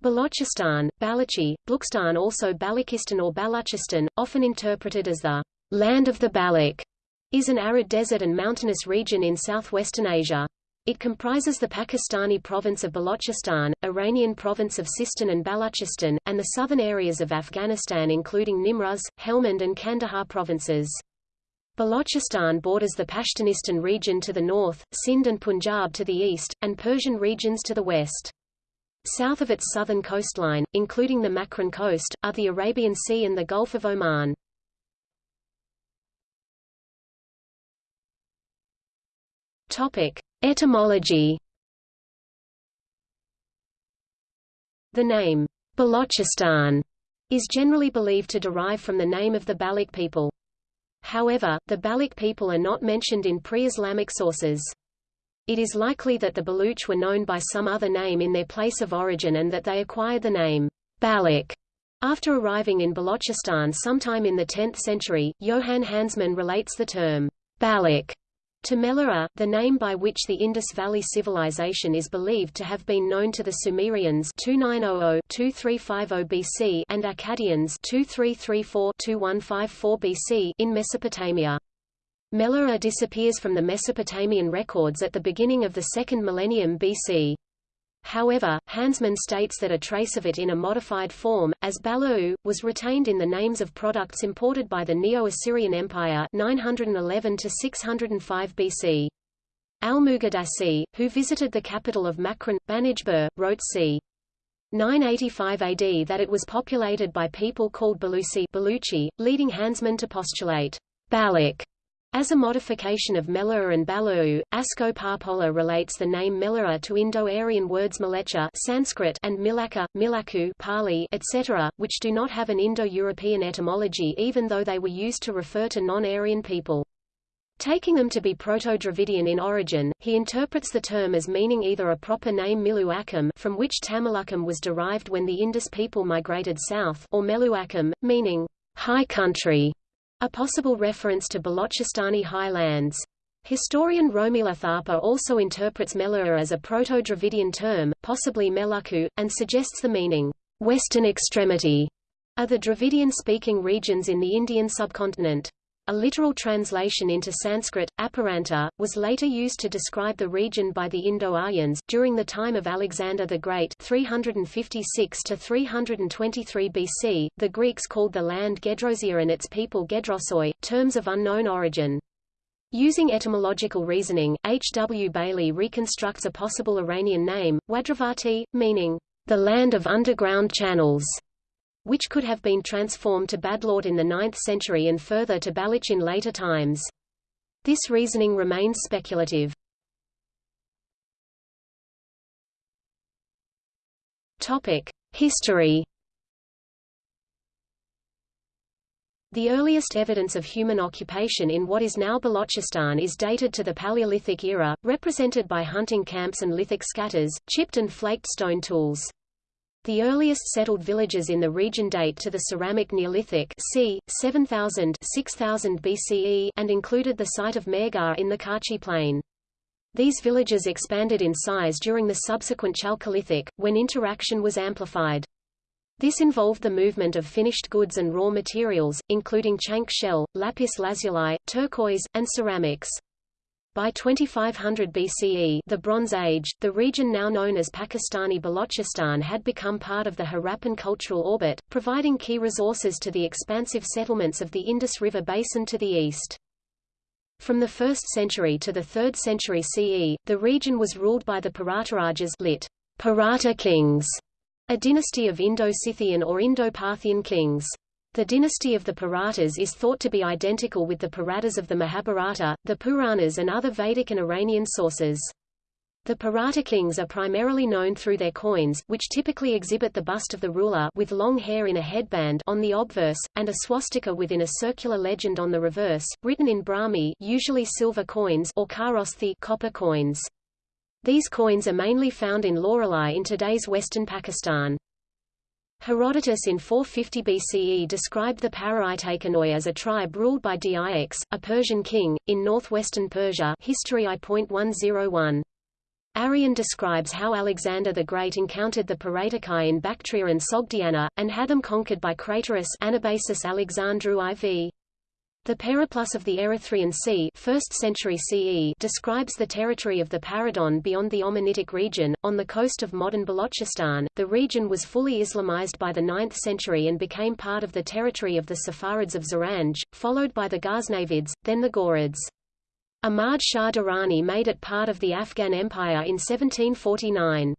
Balochistan, Balochi, Blukstan also Balochistan or Baluchistan, often interpreted as the land of the Baloch, is an arid desert and mountainous region in southwestern Asia. It comprises the Pakistani province of Balochistan, Iranian province of Sistan and Baluchistan, and the southern areas of Afghanistan including Nimruz, Helmand and Kandahar provinces. Balochistan borders the Pashtunistan region to the north, Sindh and Punjab to the east, and Persian regions to the west. South of its southern coastline, including the Makran coast, are the Arabian Sea and the Gulf of Oman. Topic: Etymology. The name Balochistan is generally believed to derive from the name of the Baloch people. However, the Baloch people are not mentioned in pre-Islamic sources. It is likely that the Baluch were known by some other name in their place of origin and that they acquired the name Baloch after arriving in Balochistan sometime in the 10th century. Johann Hansmann relates the term Baloch to Meluhha, the name by which the Indus Valley Civilization is believed to have been known to the Sumerians 2900-2350 BC and Akkadians 2334-2154 BC in Mesopotamia. Meluhha disappears from the Mesopotamian records at the beginning of the second millennium BC. However, Hansmann states that a trace of it in a modified form, as Balu, was retained in the names of products imported by the Neo-Assyrian Empire 911 to 605 BC. Al-Muqaddasi, who visited the capital of Makran, Banijbur, wrote c. 985 AD that it was populated by people called Balusi Baluchi, leading Hansmann to postulate Baloch as a modification of Meluhha and Balu, Asko Parpola relates the name Meluhha to Indo-Aryan words Mleccha Sanskrit and Milaka, Milaku Pali, etc., which do not have an Indo-European etymology even though they were used to refer to non-Aryan people. Taking them to be Proto-Dravidian in origin, he interprets the term as meaning either a proper name Miluakam from which Tamilakam was derived when the Indus people migrated south or Meluakam, meaning high country. A possible reference to Balochistani highlands. Historian Romila Thapar also interprets Meluhha as a Proto-Dravidian term, possibly Melaku, and suggests the meaning, western extremity, are the Dravidian-speaking regions in the Indian subcontinent. A literal translation into Sanskrit, Aparanta, was later used to describe the region by the Indo-Aryans. During the time of Alexander the Great 356 to 323 BC, the Greeks called the land Gedrosia and its people Gedrosoi, terms of unknown origin. Using etymological reasoning, H. W. Bailey reconstructs a possible Iranian name, Wadravati, meaning, the land of underground channels which could have been transformed to Badlord in the 9th century and further to Baloch in later times. This reasoning remains speculative. History. The earliest evidence of human occupation in what is now Balochistan is dated to the Paleolithic era, represented by hunting camps and lithic scatters, chipped and flaked stone tools. The earliest settled villages in the region date to the ceramic Neolithic c. 7000 6000 BCE and included the site of Mehrgarh in the Kachi Plain. These villages expanded in size during the subsequent Chalcolithic, when interaction was amplified. This involved the movement of finished goods and raw materials, including chank shell, lapis lazuli, turquoise, and ceramics. By 2500 BCE the Bronze Age, the region now known as Pakistani Balochistan had become part of the Harappan cultural orbit, providing key resources to the expansive settlements of the Indus River basin to the east. From the 1st century to the 3rd century CE, the region was ruled by the Paratarajas lit. Parata kings, a dynasty of Indo-Scythian or Indo-Parthian kings. The dynasty of the Paratas is thought to be identical with the Paratas of the Mahabharata, the Puranas and other Vedic and Iranian sources. The Parata kings are primarily known through their coins, which typically exhibit the bust of the ruler with long hair in a headband on the obverse, and a swastika within a circular legend on the reverse, written in Brahmi usually silver coins or kharosthi copper coins. These coins are mainly found in Loralai in today's western Pakistan. Herodotus in 450 BCE described the Paraitakanoi as a tribe ruled by Diox, a Persian king, in northwestern Persia History I.101. Arrian describes how Alexander the Great encountered the Paraetokai in Bactria and Sogdiana, and had them conquered by Craterus Anabasis Alexandru IV. The Periplus of the Erythraean Sea 1st century CE describes the territory of the Paradon beyond the Omanitic region, on the coast of modern Balochistan. The region was fully Islamized by the 9th century and became part of the territory of the Saffarids of Zaranj, followed by the Ghaznavids, then the Ghurids. Ahmad Shah Durrani made it part of the Afghan Empire in 1749.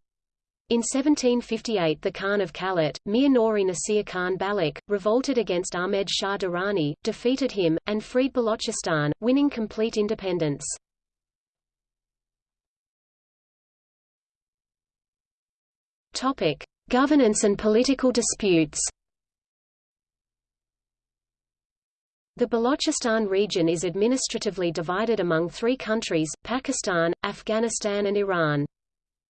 In 1758 the Khan of Kalat, Mir Nori Nasir Khan Baloch, revolted against Ahmed Shah Durrani, defeated him, and freed Balochistan, winning complete independence. Topic: Governance and political disputes. The Balochistan region is administratively divided among three countries, Pakistan, Afghanistan and Iran.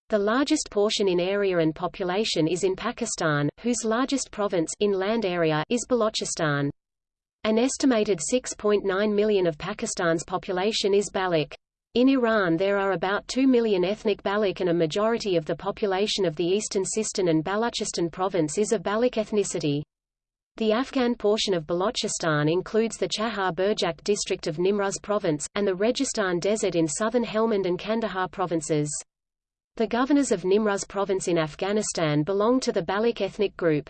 The largest portion in area and population is in Pakistan, whose largest province in land area is Balochistan. An estimated 6.9 million of Pakistan's population is Baloch. In Iran there are about 2 million ethnic Baloch and a majority of the population of the eastern Sistan and Balochistan province is of Baloch ethnicity. The Afghan portion of Balochistan includes the Chahar Burjak district of Nimruz province, and the Registan Desert in southern Helmand and Kandahar provinces. The governors of Nimruz province in Afghanistan belong to the Baloch ethnic group.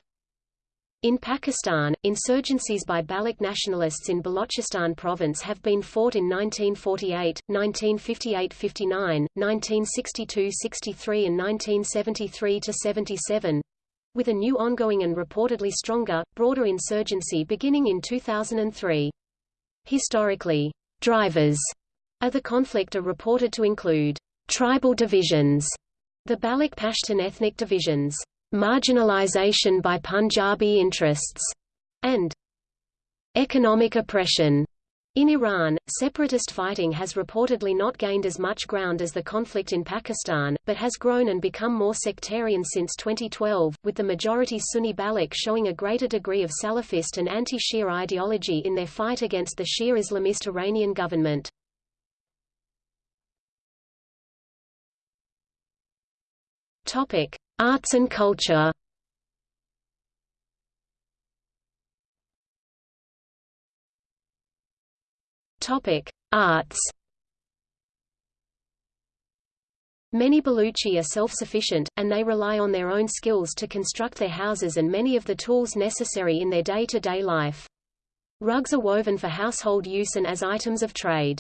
In Pakistan, insurgencies by Baloch nationalists in Balochistan province have been fought in 1948, 1958–59, 1962–63 and 1973–77, with a new ongoing and reportedly stronger, broader insurgency beginning in 2003. Historically, drivers of the conflict are reported to include Tribal divisions, the Baloch Pashtun ethnic divisions, marginalization by Punjabi interests, and economic oppression. In Iran, separatist fighting has reportedly not gained as much ground as the conflict in Pakistan, but has grown and become more sectarian since 2012, with the majority Sunni Baloch showing a greater degree of Salafist and anti-Shia ideology in their fight against the Shia Islamist Iranian government. Topic: Arts and culture. Topic: Arts. Many Baluchi are self-sufficient, and they rely on their own skills to construct their houses and many of the tools necessary in their day-to-day -day life. Rugs are woven for household use and as items of trade.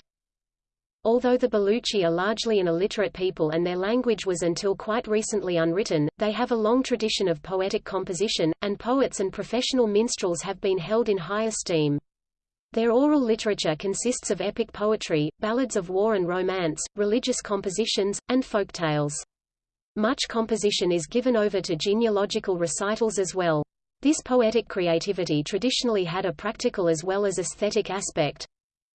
Although the Baluchi are largely an illiterate people and their language was until quite recently unwritten, they have a long tradition of poetic composition, and poets and professional minstrels have been held in high esteem. Their oral literature consists of epic poetry, ballads of war and romance, religious compositions, and folk tales. Much composition is given over to genealogical recitals as well. This poetic creativity traditionally had a practical as well as aesthetic aspect.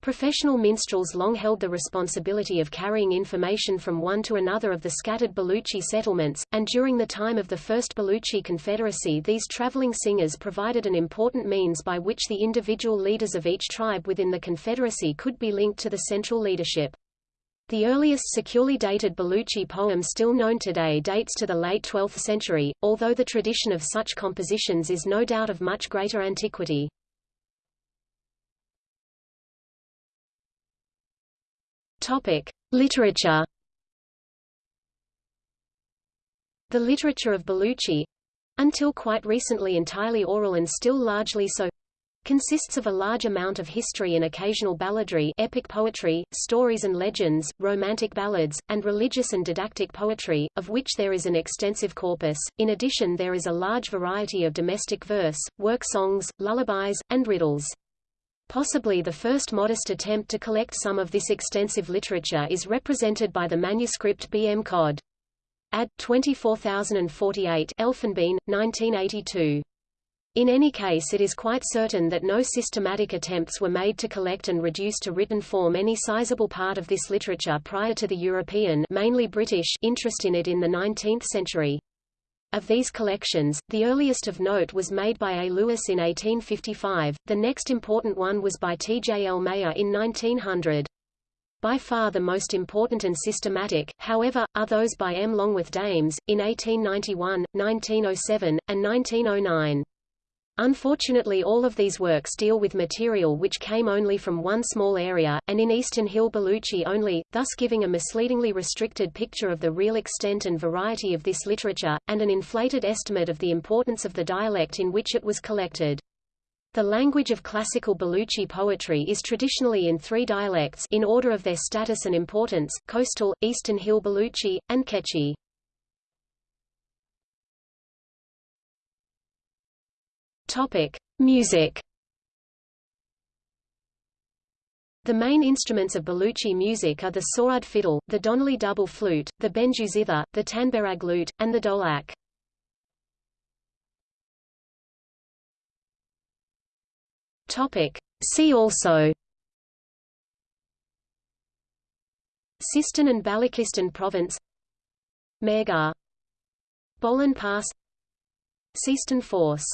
Professional minstrels long held the responsibility of carrying information from one to another of the scattered Baluchi settlements, and during the time of the First Baluchi Confederacy these traveling singers provided an important means by which the individual leaders of each tribe within the Confederacy could be linked to the central leadership. The earliest securely dated Baluchi poem still known today dates to the late 12th century, although the tradition of such compositions is no doubt of much greater antiquity. Topic: Literature. The literature of Baluchi, until quite recently entirely oral and still largely so, consists of a large amount of history and occasional balladry epic poetry, stories and legends, romantic ballads, and religious and didactic poetry, of which there is an extensive corpus. In addition there is a large variety of domestic verse, work songs, lullabies, and riddles. Possibly the first modest attempt to collect some of this extensive literature is represented by the manuscript B. M. Cod. Ad. 24048 Elfenbein, 1982. In any case it is quite certain that no systematic attempts were made to collect and reduce to written form any sizable part of this literature prior to the European mainly British interest in it in the 19th century. Of these collections, the earliest of note was made by A. Lewis in 1855, the next important one was by T. J. L. Mayer in 1900. By far the most important and systematic, however, are those by M. Longworth Dames, in 1891, 1907, and 1909. Unfortunately all of these works deal with material which came only from one small area, and in Eastern Hill Baluchi only, thus giving a misleadingly restricted picture of the real extent and variety of this literature, and an inflated estimate of the importance of the dialect in which it was collected. The language of classical Baluchi poetry is traditionally in three dialects in order of their status and importance, coastal, Eastern Hill Baluchi, and Kechi. Topic: Music. The main instruments of Baluchi music are the Sorad fiddle, the Donali double flute, the Benju zither, the Tanberag lute, and the dolak. Topic: See also. Sistan and Balochistan province. Mehrgarh Bolan Pass Sistan Force